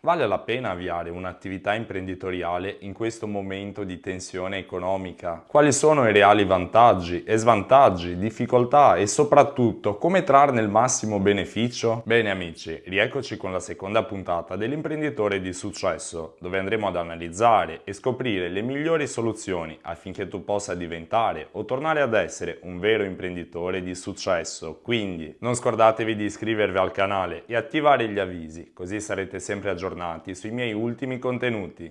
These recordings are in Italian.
Vale la pena avviare un'attività imprenditoriale in questo momento di tensione economica? Quali sono i reali vantaggi e svantaggi, difficoltà e soprattutto come trarne il massimo beneficio? Bene amici, rieccoci con la seconda puntata dell'imprenditore di successo, dove andremo ad analizzare e scoprire le migliori soluzioni affinché tu possa diventare o tornare ad essere un vero imprenditore di successo. Quindi non scordatevi di iscrivervi al canale e attivare gli avvisi, così sarete sempre aggiornati aggiornati sui miei ultimi contenuti.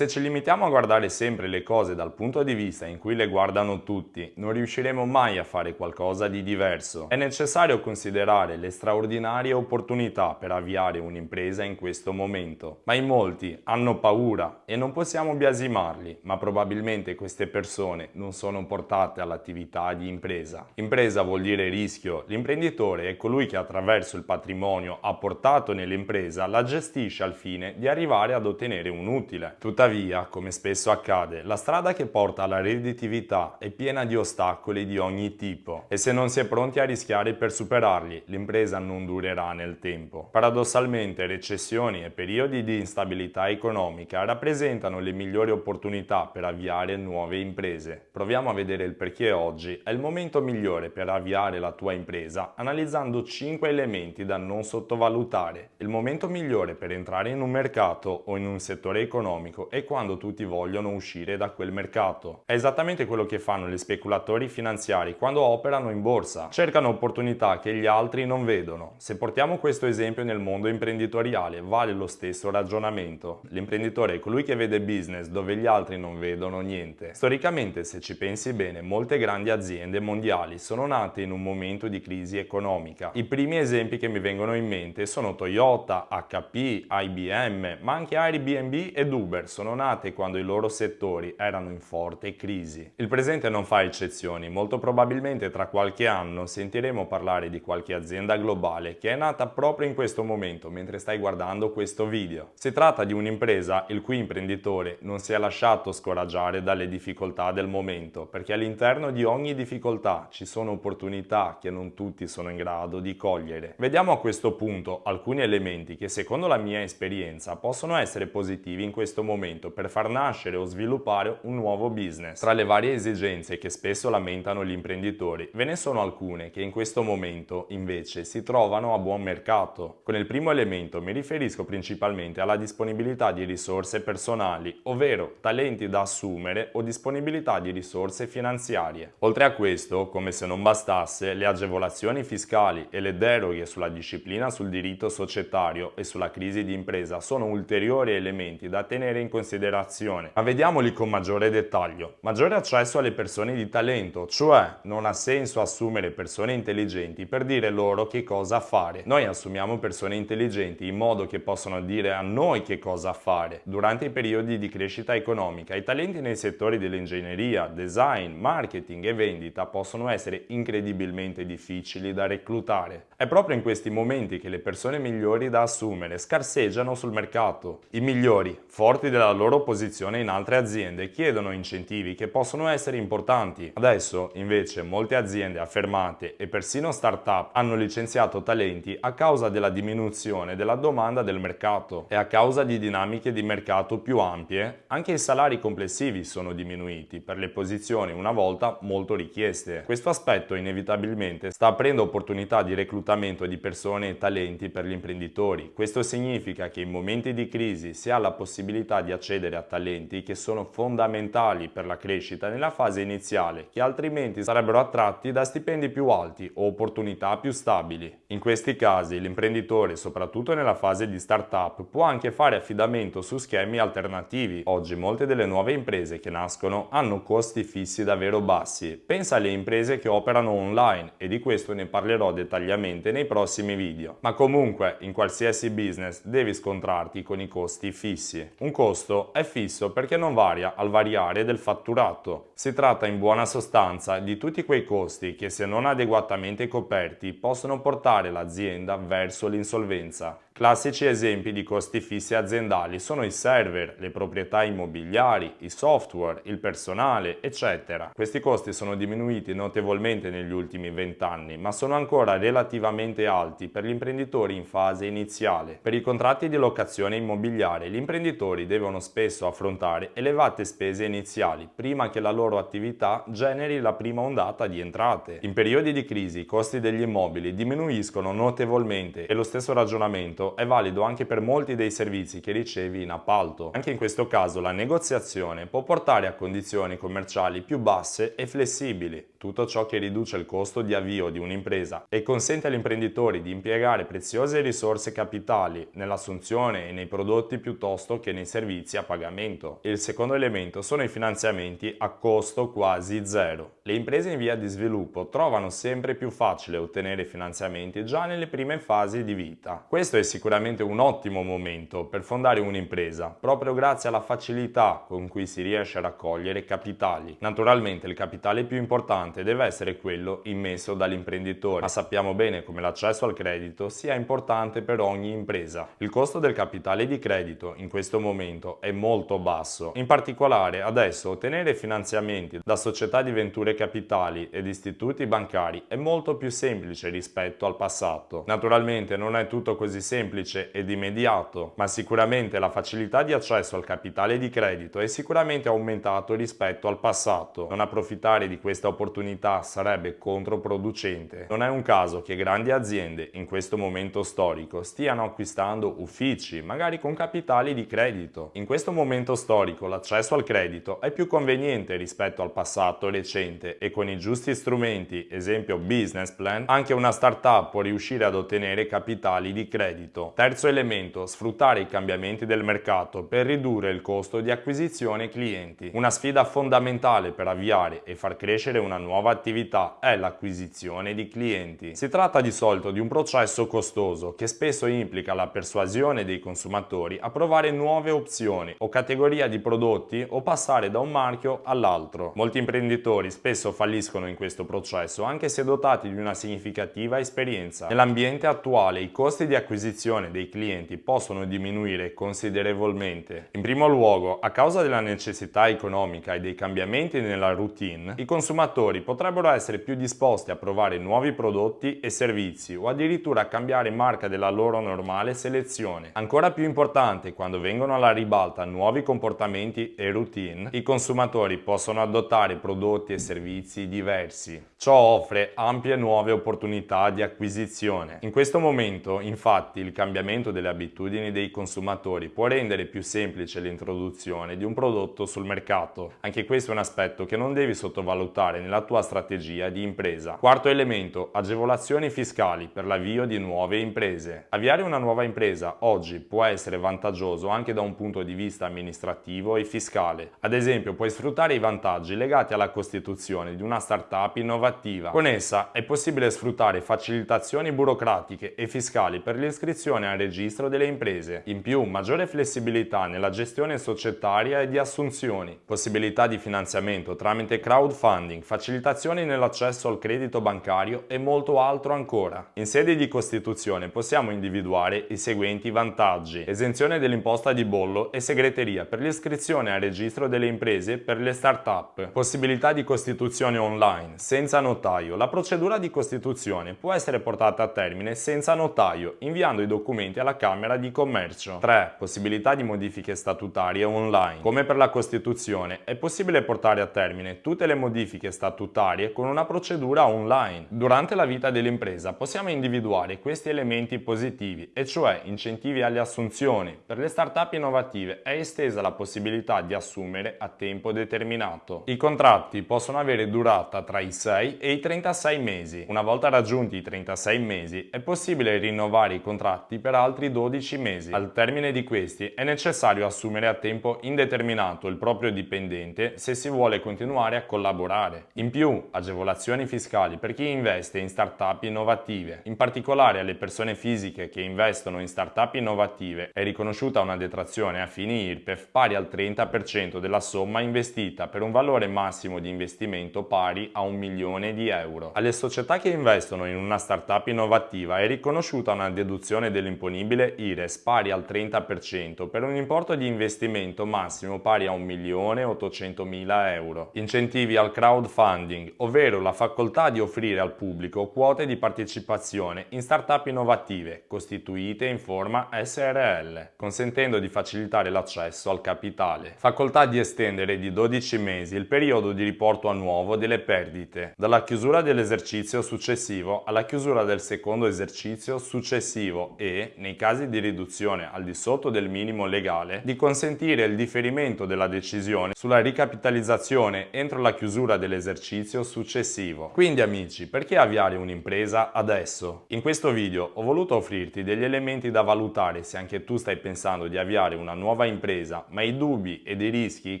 Se ci limitiamo a guardare sempre le cose dal punto di vista in cui le guardano tutti, non riusciremo mai a fare qualcosa di diverso. È necessario considerare le straordinarie opportunità per avviare un'impresa in questo momento. Ma in molti hanno paura e non possiamo biasimarli, ma probabilmente queste persone non sono portate all'attività di impresa. Impresa vuol dire rischio. L'imprenditore è colui che attraverso il patrimonio apportato nell'impresa la gestisce al fine di arrivare ad ottenere un utile. Tuttavia Tuttavia, come spesso accade, la strada che porta alla redditività è piena di ostacoli di ogni tipo e se non si è pronti a rischiare per superarli, l'impresa non durerà nel tempo. Paradossalmente, recessioni e periodi di instabilità economica rappresentano le migliori opportunità per avviare nuove imprese. Proviamo a vedere il perché oggi è il momento migliore per avviare la tua impresa analizzando 5 elementi da non sottovalutare. Il momento migliore per entrare in un mercato o in un settore economico è quando tutti vogliono uscire da quel mercato. È esattamente quello che fanno gli speculatori finanziari quando operano in borsa. Cercano opportunità che gli altri non vedono. Se portiamo questo esempio nel mondo imprenditoriale, vale lo stesso ragionamento. L'imprenditore è colui che vede business dove gli altri non vedono niente. Storicamente, se ci pensi bene, molte grandi aziende mondiali sono nate in un momento di crisi economica. I primi esempi che mi vengono in mente sono Toyota, HP, IBM, ma anche Airbnb ed Uber sono sono nate quando i loro settori erano in forte crisi. Il presente non fa eccezioni, molto probabilmente tra qualche anno sentiremo parlare di qualche azienda globale che è nata proprio in questo momento mentre stai guardando questo video. Si tratta di un'impresa il cui imprenditore non si è lasciato scoraggiare dalle difficoltà del momento perché all'interno di ogni difficoltà ci sono opportunità che non tutti sono in grado di cogliere. Vediamo a questo punto alcuni elementi che secondo la mia esperienza possono essere positivi in questo momento strumento per far nascere o sviluppare un nuovo business. Tra le varie esigenze che spesso lamentano gli imprenditori, ve ne sono alcune che in questo momento invece si trovano a buon mercato. Con il primo elemento mi riferisco principalmente alla disponibilità di risorse personali, ovvero talenti da assumere o disponibilità di risorse finanziarie. Oltre a questo, come se non bastasse, le agevolazioni fiscali e le deroghe sulla disciplina sul diritto societario e sulla crisi di impresa sono ulteriori elementi da tenere in considerazione considerazione, ma vediamoli con maggiore dettaglio. Maggiore accesso alle persone di talento, cioè non ha senso assumere persone intelligenti per dire loro che cosa fare. Noi assumiamo persone intelligenti in modo che possano dire a noi che cosa fare. Durante i periodi di crescita economica, i talenti nei settori dell'ingegneria, design, marketing e vendita possono essere incredibilmente difficili da reclutare. È proprio in questi momenti che le persone migliori da assumere scarseggiano sul mercato. I migliori, forti della loro posizione in altre aziende chiedono incentivi che possono essere importanti. Adesso invece molte aziende affermate e persino start-up hanno licenziato talenti a causa della diminuzione della domanda del mercato e a causa di dinamiche di mercato più ampie anche i salari complessivi sono diminuiti per le posizioni una volta molto richieste. Questo aspetto inevitabilmente sta aprendo opportunità di reclutamento di persone e talenti per gli imprenditori. Questo significa che in momenti di crisi si ha la possibilità di accedere a talenti che sono fondamentali per la crescita nella fase iniziale, che altrimenti sarebbero attratti da stipendi più alti o opportunità più stabili. In questi casi l'imprenditore, soprattutto nella fase di startup, può anche fare affidamento su schemi alternativi. Oggi molte delle nuove imprese che nascono hanno costi fissi davvero bassi. Pensa alle imprese che operano online e di questo ne parlerò dettagliatamente nei prossimi video. Ma comunque, in qualsiasi business devi scontrarti con i costi fissi. Un costo è fisso perché non varia al variare del fatturato. Si tratta in buona sostanza di tutti quei costi che se non adeguatamente coperti possono portare l'azienda verso l'insolvenza Classici esempi di costi fissi aziendali sono i server, le proprietà immobiliari, i software, il personale, eccetera. Questi costi sono diminuiti notevolmente negli ultimi 20 anni, ma sono ancora relativamente alti per gli imprenditori in fase iniziale. Per i contratti di locazione immobiliare gli imprenditori devono spesso affrontare elevate spese iniziali prima che la loro attività generi la prima ondata di entrate. In periodi di crisi i costi degli immobili diminuiscono notevolmente e lo stesso ragionamento è valido anche per molti dei servizi che ricevi in appalto. Anche in questo caso la negoziazione può portare a condizioni commerciali più basse e flessibili. Tutto ciò che riduce il costo di avvio di un'impresa e consente agli imprenditori di impiegare preziose risorse capitali nell'assunzione e nei prodotti piuttosto che nei servizi a pagamento. Il secondo elemento sono i finanziamenti a costo quasi zero. Le imprese in via di sviluppo trovano sempre più facile ottenere finanziamenti già nelle prime fasi di vita. Questo è sicuramente un ottimo momento per fondare un'impresa, proprio grazie alla facilità con cui si riesce a raccogliere capitali. Naturalmente il capitale più importante deve essere quello immesso dall'imprenditore, ma sappiamo bene come l'accesso al credito sia importante per ogni impresa. Il costo del capitale di credito in questo momento è molto basso. In particolare adesso ottenere finanziamenti da società di venture capitali ed istituti bancari è molto più semplice rispetto al passato. Naturalmente non è tutto così semplice semplice ed immediato, ma sicuramente la facilità di accesso al capitale di credito è sicuramente aumentato rispetto al passato. Non approfittare di questa opportunità sarebbe controproducente. Non è un caso che grandi aziende in questo momento storico stiano acquistando uffici, magari con capitali di credito. In questo momento storico l'accesso al credito è più conveniente rispetto al passato recente e con i giusti strumenti, esempio business plan, anche una startup può riuscire ad ottenere capitali di credito credito. Terzo elemento, sfruttare i cambiamenti del mercato per ridurre il costo di acquisizione clienti. Una sfida fondamentale per avviare e far crescere una nuova attività è l'acquisizione di clienti. Si tratta di solito di un processo costoso che spesso implica la persuasione dei consumatori a provare nuove opzioni o categoria di prodotti o passare da un marchio all'altro. Molti imprenditori spesso falliscono in questo processo anche se dotati di una significativa esperienza. Nell'ambiente attuale i costi di acquisizione acquisizione dei clienti possono diminuire considerevolmente. In primo luogo, a causa della necessità economica e dei cambiamenti nella routine, i consumatori potrebbero essere più disposti a provare nuovi prodotti e servizi o addirittura a cambiare marca della loro normale selezione. Ancora più importante, quando vengono alla ribalta nuovi comportamenti e routine, i consumatori possono adottare prodotti e servizi diversi. Ciò offre ampie nuove opportunità di acquisizione. In questo momento, infatti, il cambiamento delle abitudini dei consumatori può rendere più semplice l'introduzione di un prodotto sul mercato. Anche questo è un aspetto che non devi sottovalutare nella tua strategia di impresa. Quarto elemento, agevolazioni fiscali per l'avvio di nuove imprese. Avviare una nuova impresa oggi può essere vantaggioso anche da un punto di vista amministrativo e fiscale. Ad esempio, puoi sfruttare i vantaggi legati alla costituzione di una startup innovativa. Con essa è possibile sfruttare facilitazioni burocratiche e fiscali per l'iscrizione iscrizione al registro delle imprese. In più, maggiore flessibilità nella gestione societaria e di assunzioni, possibilità di finanziamento tramite crowdfunding, facilitazioni nell'accesso al credito bancario e molto altro ancora. In sede di costituzione possiamo individuare i seguenti vantaggi. Esenzione dell'imposta di bollo e segreteria per l'iscrizione al registro delle imprese per le start-up. Possibilità di costituzione online, senza notaio. La procedura di costituzione può essere portata a termine senza notaio, inviando i documenti alla Camera di Commercio. 3. Possibilità di modifiche statutarie online. Come per la Costituzione, è possibile portare a termine tutte le modifiche statutarie con una procedura online. Durante la vita dell'impresa possiamo individuare questi elementi positivi, e cioè incentivi alle assunzioni. Per le start-up innovative è estesa la possibilità di assumere a tempo determinato. I contratti possono avere durata tra i 6 e i 36 mesi. Una volta raggiunti i 36 mesi è possibile rinnovare i contratti contratti per altri 12 mesi. Al termine di questi è necessario assumere a tempo indeterminato il proprio dipendente se si vuole continuare a collaborare. In più, agevolazioni fiscali per chi investe in start-up innovative. In particolare alle persone fisiche che investono in start-up innovative è riconosciuta una detrazione a fini IRPEF pari al 30% della somma investita per un valore massimo di investimento pari a un milione di euro. Alle società che investono in una start-up innovativa è riconosciuta una deduzione dell'imponibile IRES pari al 30% per un importo di investimento massimo pari a 1.800.000 euro. Incentivi al crowdfunding, ovvero la facoltà di offrire al pubblico quote di partecipazione in start-up innovative costituite in forma SRL, consentendo di facilitare l'accesso al capitale. Facoltà di estendere di 12 mesi il periodo di riporto annuovo delle perdite, dalla chiusura dell'esercizio successivo alla chiusura del secondo esercizio successivo e, nei casi di riduzione al di sotto del minimo legale, di consentire il differimento della decisione sulla ricapitalizzazione entro la chiusura dell'esercizio successivo. Quindi amici, perché avviare un'impresa adesso? In questo video ho voluto offrirti degli elementi da valutare se anche tu stai pensando di avviare una nuova impresa, ma i dubbi ed i rischi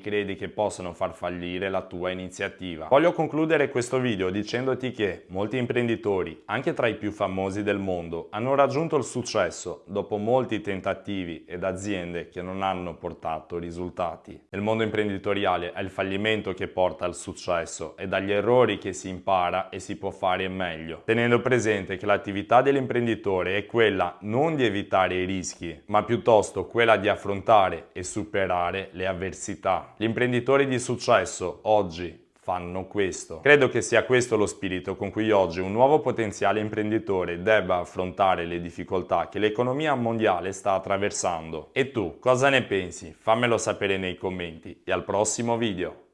credi che possano far fallire la tua iniziativa. Voglio concludere questo video dicendoti che molti imprenditori, anche tra i più famosi del mondo, hanno raggiunto il successo dopo molti tentativi ed aziende che non hanno portato risultati. Nel mondo imprenditoriale è il fallimento che porta al successo e dagli errori che si impara e si può fare meglio, tenendo presente che l'attività dell'imprenditore è quella non di evitare i rischi, ma piuttosto quella di affrontare e superare le avversità. Gli imprenditori di successo oggi fanno questo. Credo che sia questo lo spirito con cui oggi un nuovo potenziale imprenditore debba affrontare le difficoltà che l'economia mondiale sta attraversando. E tu, cosa ne pensi? Fammelo sapere nei commenti e al prossimo video!